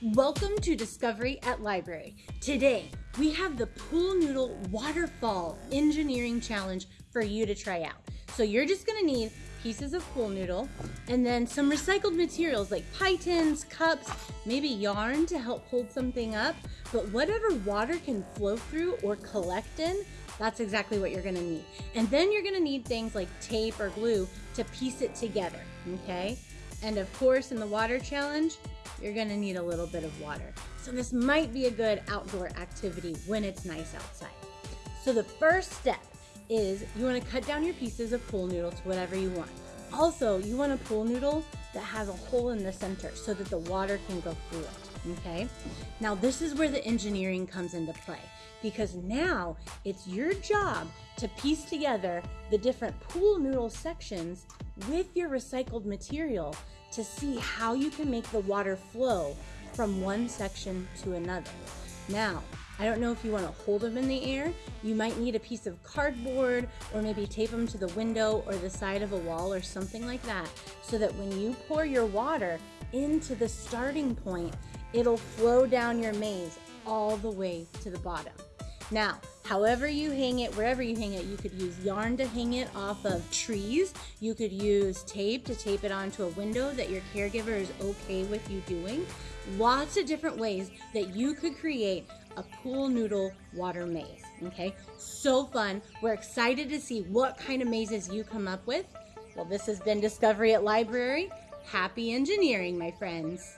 Welcome to Discovery at Library. Today, we have the Pool Noodle Waterfall Engineering Challenge for you to try out. So you're just gonna need pieces of pool noodle and then some recycled materials like pie tins, cups, maybe yarn to help hold something up. But whatever water can flow through or collect in, that's exactly what you're gonna need. And then you're gonna need things like tape or glue to piece it together, okay? And of course, in the water challenge, you're gonna need a little bit of water. So this might be a good outdoor activity when it's nice outside. So the first step is you wanna cut down your pieces of pool noodle to whatever you want. Also, you want a pool noodle that has a hole in the center so that the water can go through it, okay? Now this is where the engineering comes into play because now it's your job to piece together the different pool noodle sections with your recycled material to see how you can make the water flow from one section to another. Now, I don't know if you want to hold them in the air. You might need a piece of cardboard or maybe tape them to the window or the side of a wall or something like that so that when you pour your water into the starting point, it'll flow down your maze all the way to the bottom. Now, however you hang it, wherever you hang it, you could use yarn to hang it off of trees. You could use tape to tape it onto a window that your caregiver is okay with you doing. Lots of different ways that you could create a pool noodle water maze. Okay, so fun. We're excited to see what kind of mazes you come up with. Well, this has been Discovery at Library. Happy engineering, my friends.